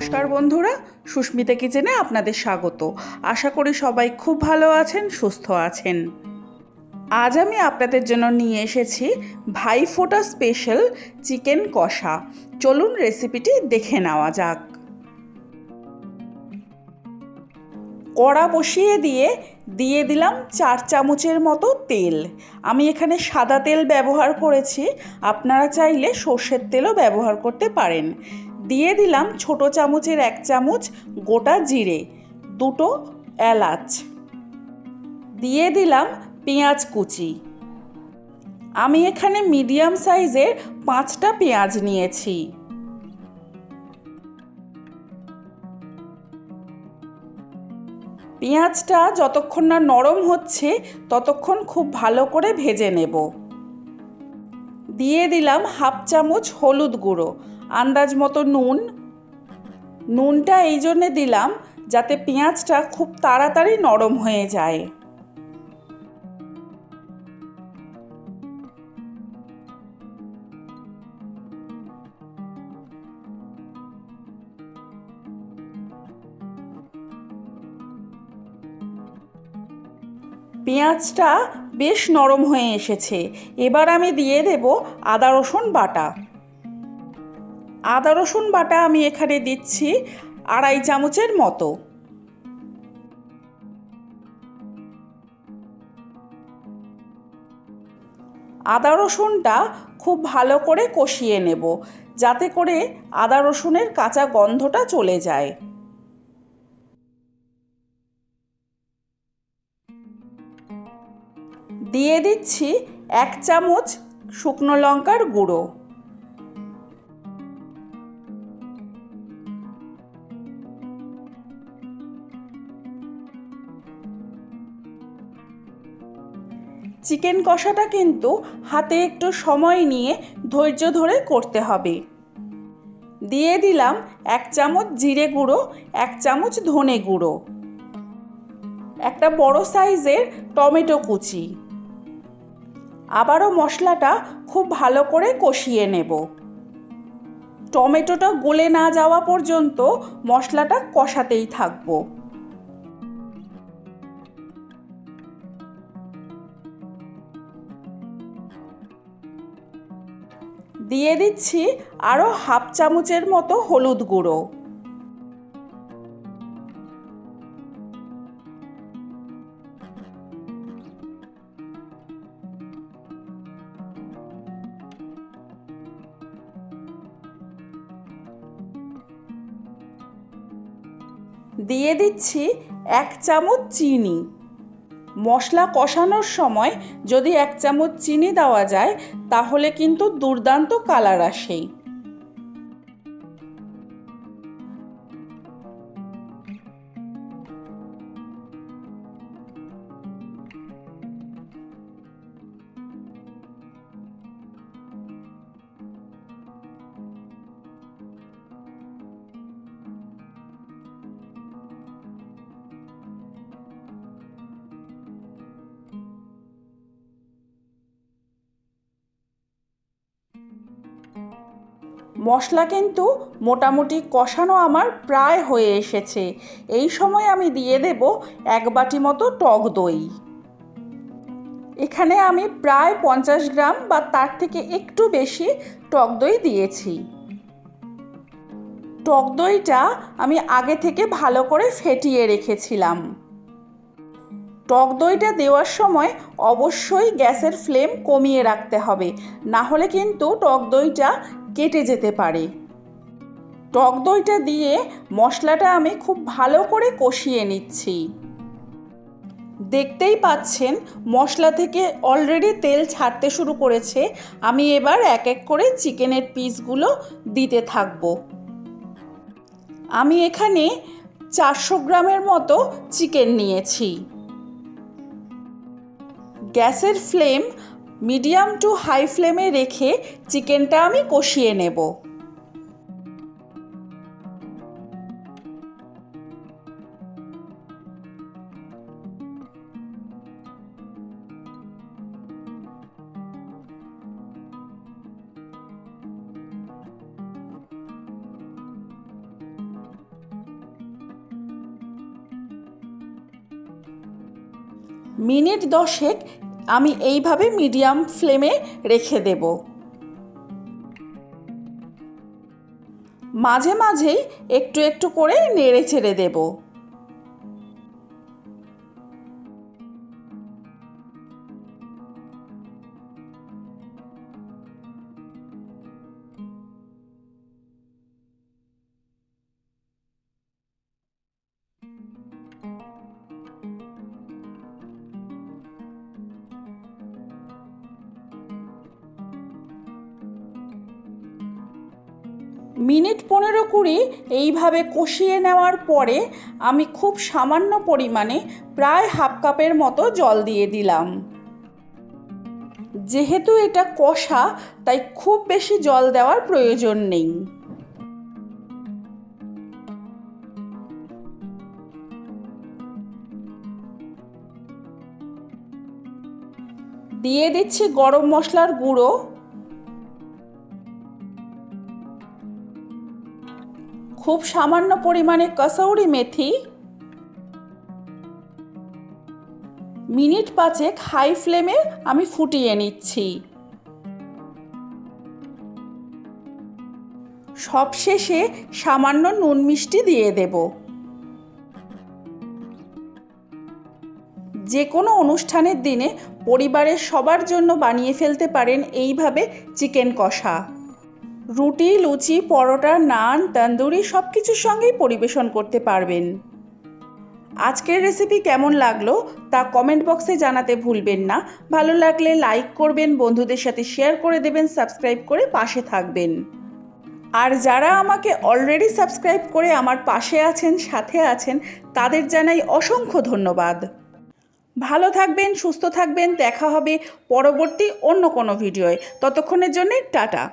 নমস্কার বন্ধুরা, সুস্মিতা কিচেনে আপনাদের স্বাগত। আশা করি সবাই খুব ভালো আছেন, সুস্থ আছেন। আজ আমি আপনাদের জন্য নিয়ে এসেছি ভাইফোঁটা স্পেশাল চিকেন কষা। চলুন রেসিপিটি দেখে নেওয়া যাক। কড়া বসিয়ে দিয়ে দিয়ে দিলাম চার চামচের মতো তেল। আমি এখানে সাদা তেল ব্যবহার করেছি, আপনারা চাইলে সর্ষের তেলও ব্যবহার করতে পারেন। দিয়ে দিলাম ছোট চামচের এক চামচ গোটা জিরে, দুটো এলাচ। দিয়ে দিলাম পেঁয়াজ কুচি। আমি এখানে মিডিয়াম সাইজের পাঁচটা পেঁয়াজ নিয়েছি। পেঁয়াজটা যতক্ষণ না নরম হচ্ছে, ততক্ষণ খুব ভালো করে ভেজে নেব। দিয়ে দিলাম হাফ চামচ হলুদ গুঁড়ো। আন্দাজ মতো নুন। নুনটা এই জন্যে দিলাম যাতে পেঁয়াজটা খুব তাড়াতাড়ি নরম হয়ে যায়। পেঁয়াজটা বেশ নরম হয়ে এসেছে। এবার আমি দিয়ে দেব আদা রসুন বাটা। আদা, রসুন বাটা আমি এখানে দিচ্ছি আড়াই চামচের মতো। আদা, রসুনটা খুব ভালো করে কষিয়ে নেব যাতে করে আদা, রসুনের কাঁচা গন্ধটা চলে যায়। দিয়ে দিচ্ছি এক চামচ শুকনো লঙ্কার গুঁড়ো। চিকেন কষাটা কিন্তু হাতে একটু সময় নিয়ে ধৈর্য ধরে করতে হবে। দিয়ে দিলাম এক চামচ জিরে গুঁড়ো, এক চামচ ধনে গুঁড়ো, একটা বড় সাইজের টমেটো কুচি। আবারও মশলাটা খুব ভালো করে কষিয়ে নেব। টমেটোটা গলে না যাওয়া পর্যন্ত মশলাটা কষাতেই থাকব। দিয়ে দিচ্ছি আরও হাফ চামচের মতো হলুদ গুঁড়ো। দিয়ে দিচ্ছি এক চামচ চিনি। মশলা কষানোর সময় যদি এক চামচ চিনি দেওয়া যায় তাহলে কিন্তু দুর্দান্ত কালার আসেই। মশলা কিন্তু মোটামুটি কষানো আমার প্রায় হয়ে এসেছে। এই সময় আমি দিয়ে দেব এক বাটি মতো টক দই। এখানে আমি প্রায় পঞ্চাশ গ্রাম বা তার থেকে একটু বেশি টক দই দিয়েছি। টক দইটা আমি আগে থেকে ভালো করে ফেটিয়ে রেখেছিলাম। টক দইটা দেওয়ার সময় অবশ্যই গ্যাসের ফ্লেম কমিয়ে রাখতে হবে। না হলে কিন্তু টক দইটা কেটে যেতে পারে। টক দইটা দিয়ে মশলাটা আমি খুব ভালো করে কষিয়ে নিচ্ছি। দেখতেই পাচ্ছেন, মশলা থেকে অলরেডি তেল ছাড়তে শুরু করেছে। আমি এবার এক এক করে চিকেনের পিসগুলো দিতে থাকব। আমি এখানে চারশো গ্রামের মতো চিকেন নিয়েছি। গ্যাসের ফ্লেম মিডিয়াম টু হাই ফ্লেমে রেখে চিকেনটা আমি কষিয়ে নেব। মিনিট দশেক আমি এইভাবে মিডিয়াম ফ্লেমে রেখে দেব। মাঝে মাঝেই একটু একটু করে নেড়ে ছেড়ে দেবো। মিনিট পনেরো কুড়ি এইভাবে কষিয়ে নেওয়ার পরে আমি খুব সামান্য পরিমাণে প্রায় হাফ কাপের মতো জল দিয়ে দিলাম। যেহেতু এটা কষা, তাই খুব বেশি জল দেওয়ার প্রয়োজন নেই। দিয়ে দিচ্ছি গরম মশলার গুঁড়ো। খুব সামান্য পরিমাণে কসৌরি মেথি। মিনিট পাঁচেক হাই ফ্লেমে আমি ফুটিয়ে নিচ্ছি। সবশেষে সামান্য নুন মিষ্টি দিয়ে দেব। যে কোনো অনুষ্ঠানের দিনে পরিবারের সবার জন্য বানিয়ে ফেলতে পারেন এইভাবে চিকেন কষা। রুটি, লুচি, পরোটা, নান, তন্দুরি সব কিছুর সঙ্গেই পরিবেশন করতে পারবেন। আজকের রেসিপি কেমন লাগল তা কমেন্ট বক্সে জানাতে ভুলবেন না। ভালো লাগলে লাইক করবেন, বন্ধুদের সাথে শেয়ার করে দেবেন সাবস্ক্রাইব করে পাশে থাকবেন। আর যারা আমাকে অলরেডি সাবস্ক্রাইব করে আমার পাশে আছেন, সাথে আছেন, তাদের জানাই অসংখ্য ধন্যবাদ। ভালো থাকবেন, সুস্থ থাকবেন, দেখা হবে পরবর্তী অন্য কোনো ভিডিওয়। ততক্ষণের জন্যে টাটা।